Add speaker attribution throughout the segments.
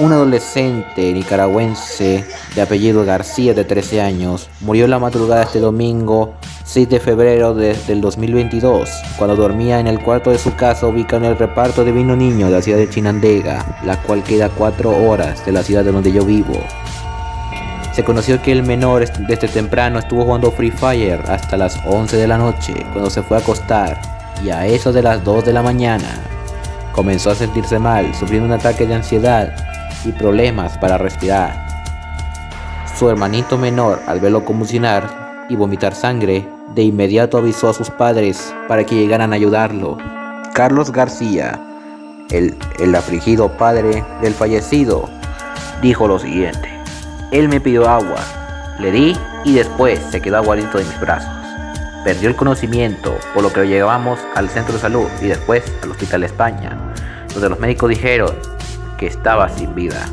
Speaker 1: Un adolescente nicaragüense de apellido García de 13 años murió la madrugada este domingo 6 de febrero de- del 2022 cuando dormía en el cuarto de su casa ubicado en el reparto de vino niño de la ciudad de Chinandega, la cual queda a 4 horas de la ciudad de donde yo vivo. Se conoció que el menor desde temprano estuvo jugando Free Fire hasta las 11 de la noche cuando se fue a acostar y a eso de las 2 de la mañana comenzó a sentirse mal, sufriendo un ataque de ansiedad y problemas para respirar. Su hermanito menor, al verlo convulsionar y vomitar sangre, de inmediato avisó a sus padres para que llegaran a ayudarlo. Carlos García, el afligido padre del fallecido, dijo lo siguiente. Él me pidió agua, le di y después se quedó aguadito de mis brazos. Perdió el conocimiento, por lo que lo llevamos al centro de salud y después al Hospital España, donde los médicos dijeron que estaba sin vida.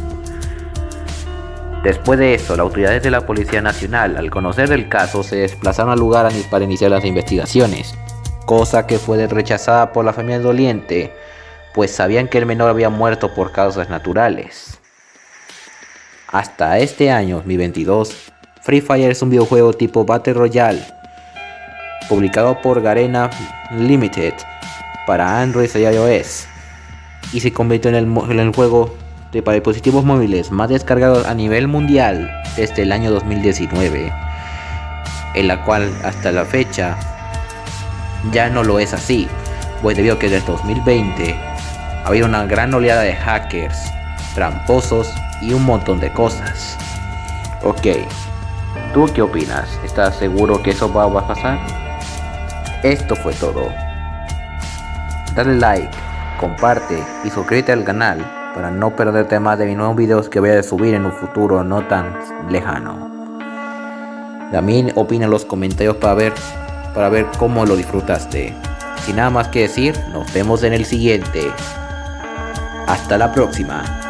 Speaker 1: Después de eso, las autoridades de la Policía Nacional, al conocer el caso, se desplazaron al lugar para iniciar las investigaciones, cosa que fue rechazada por la familia doliente, pues sabían que el menor había muerto por causas naturales. Hasta este año, mi 22, Free Fire es un videojuego tipo Battle Royale, publicado por Garena Limited para Android y iOS, y se convirtió en el, juego de para dispositivos móviles más descargado a nivel mundial desde el año 2019, en la cual hasta la fecha ya no lo es así, pues debido a que desde 2020 ha habido una gran oleada de hackers, tramposos y un montón de cosas. Ok, ¿tú qué opinas? ¿Estás seguro que eso va a pasar? Esto fue todo. Dale like, comparte y suscríbete al canal para no perderte más de mis nuevos videos que voy a subir en un futuro no tan lejano. También opina en los comentarios para ver, para ver cómo lo disfrutaste. Sin nada más que decir, nos vemos en el siguiente. Hasta la próxima.